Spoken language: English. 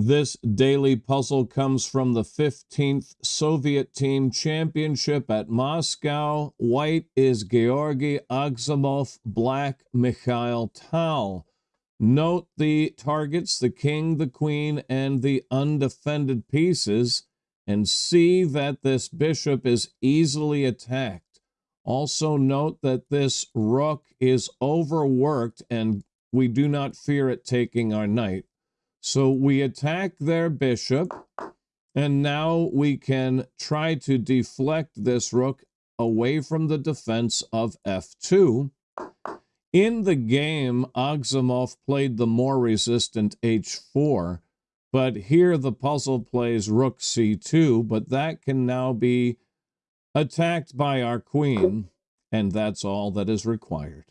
This daily puzzle comes from the 15th Soviet Team Championship at Moscow. White is Georgy Agzamov, black Mikhail Tal. Note the targets, the king, the queen, and the undefended pieces, and see that this bishop is easily attacked. Also note that this rook is overworked and we do not fear it taking our knight. So we attack their bishop, and now we can try to deflect this rook away from the defense of f2. In the game, Agzamov played the more resistant h4, but here the puzzle plays rook c2, but that can now be attacked by our queen, and that's all that is required.